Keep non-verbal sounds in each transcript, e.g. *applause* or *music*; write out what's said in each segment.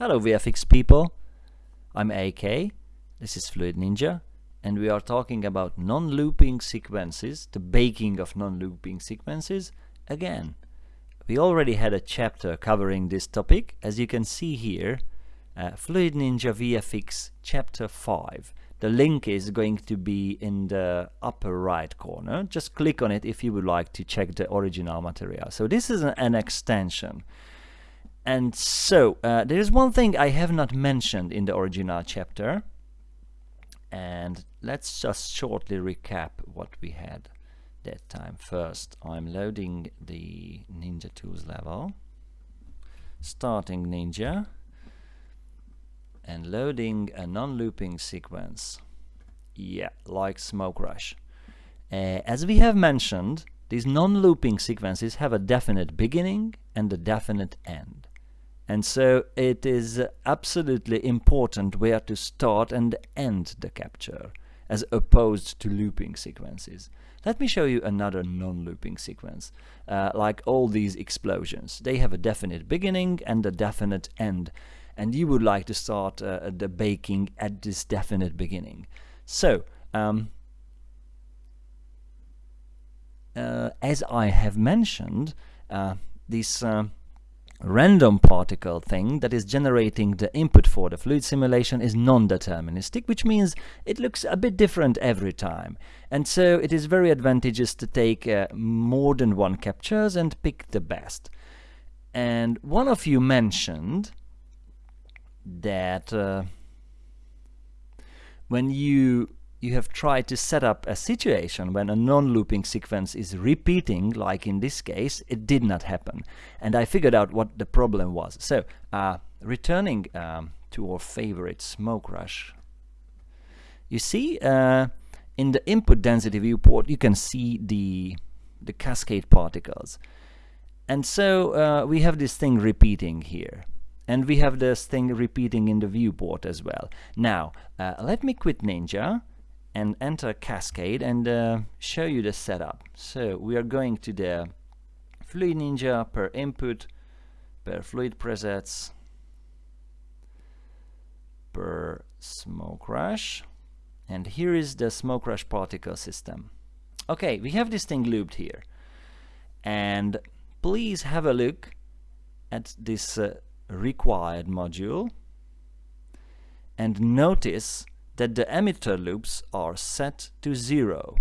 Hello VFX people, I'm AK, this is Fluid Ninja, and we are talking about non-looping sequences, the baking of non-looping sequences, again. We already had a chapter covering this topic, as you can see here, uh, Fluid Ninja VFX chapter 5. The link is going to be in the upper right corner. Just click on it if you would like to check the original material. So this is an, an extension. And so, uh, there is one thing I have not mentioned in the original chapter. And let's just shortly recap what we had that time. First, I'm loading the Ninja Tools level, starting Ninja, and loading a non-looping sequence. Yeah, like Smoke Rush. Uh, as we have mentioned, these non-looping sequences have a definite beginning and a definite end. And so it is absolutely important where to start and end the capture, as opposed to looping sequences. Let me show you another non-looping sequence, uh, like all these explosions. They have a definite beginning and a definite end, and you would like to start uh, the baking at this definite beginning. So, um, uh, as I have mentioned, uh, this uh, random particle thing that is generating the input for the fluid simulation is non-deterministic, which means it looks a bit different every time. And so it is very advantageous to take uh, more than one captures and pick the best. And one of you mentioned that uh, when you you have tried to set up a situation when a non-looping sequence is repeating, like in this case, it did not happen. And I figured out what the problem was. So, uh, returning um, to our favorite smoke rush, you see uh, in the input density viewport, you can see the, the cascade particles. And so uh, we have this thing repeating here. And we have this thing repeating in the viewport as well. Now, uh, let me quit Ninja and enter Cascade and uh, show you the setup. So we are going to the Fluid Ninja per input, per fluid presets, per smoke rush, and here is the smoke rush particle system. Okay, we have this thing looped here, and please have a look at this uh, required module and notice that the emitter loops are set to zero,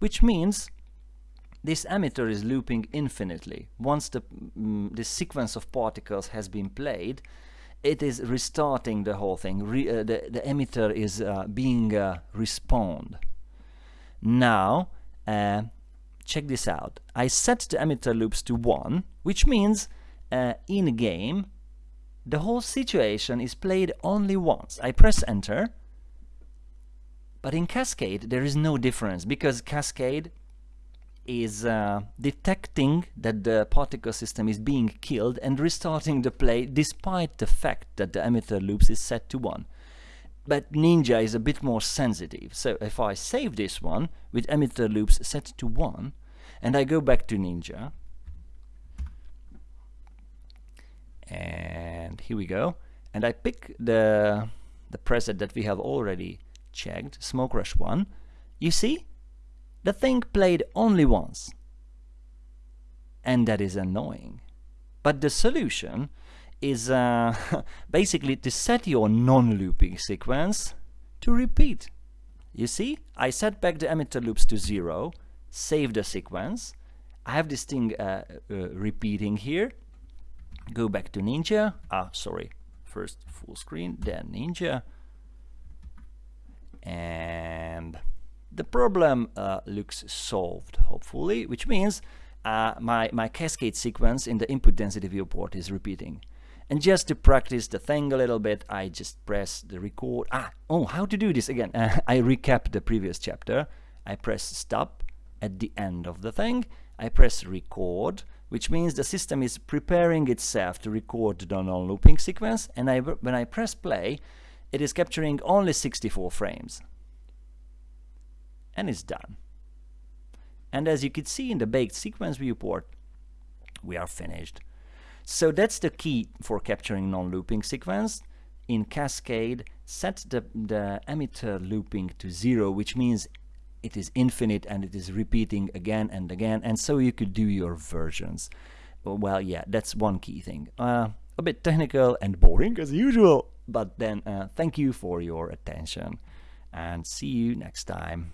which means this emitter is looping infinitely. Once the, mm, the sequence of particles has been played, it is restarting the whole thing. Re, uh, the, the emitter is uh, being uh, respawned. Now, uh, check this out. I set the emitter loops to 1, which means uh, in-game the whole situation is played only once. I press enter, but in Cascade there is no difference because Cascade is uh, detecting that the particle system is being killed and restarting the play despite the fact that the emitter loops is set to 1. But Ninja is a bit more sensitive, so if I save this one with emitter loops set to 1 and I go back to Ninja and here we go. And I pick the the preset that we have already checked Smoke Rush 1 you see the thing played only once. And that is annoying. But the solution is uh, *laughs* basically to set your non-looping sequence to repeat. You see I set back the emitter loops to zero save the sequence. I have this thing uh, uh, repeating here go back to Ninja, ah, sorry, first full screen, then Ninja, and the problem uh, looks solved, hopefully, which means uh, my, my cascade sequence in the input density viewport is repeating. And just to practice the thing a little bit, I just press the record. Ah, oh, how to do this again? Uh, *laughs* I recap the previous chapter. I press stop at the end of the thing. I press record, which means the system is preparing itself to record the non-looping sequence and I, when I press play it is capturing only 64 frames. And it's done. And as you can see in the baked sequence viewport we are finished. So that's the key for capturing non-looping sequence. In Cascade, set the, the emitter looping to zero, which means it is infinite and it is repeating again and again, and so you could do your versions. Well, yeah, that's one key thing. Uh, a bit technical and boring as usual, but then uh, thank you for your attention and see you next time.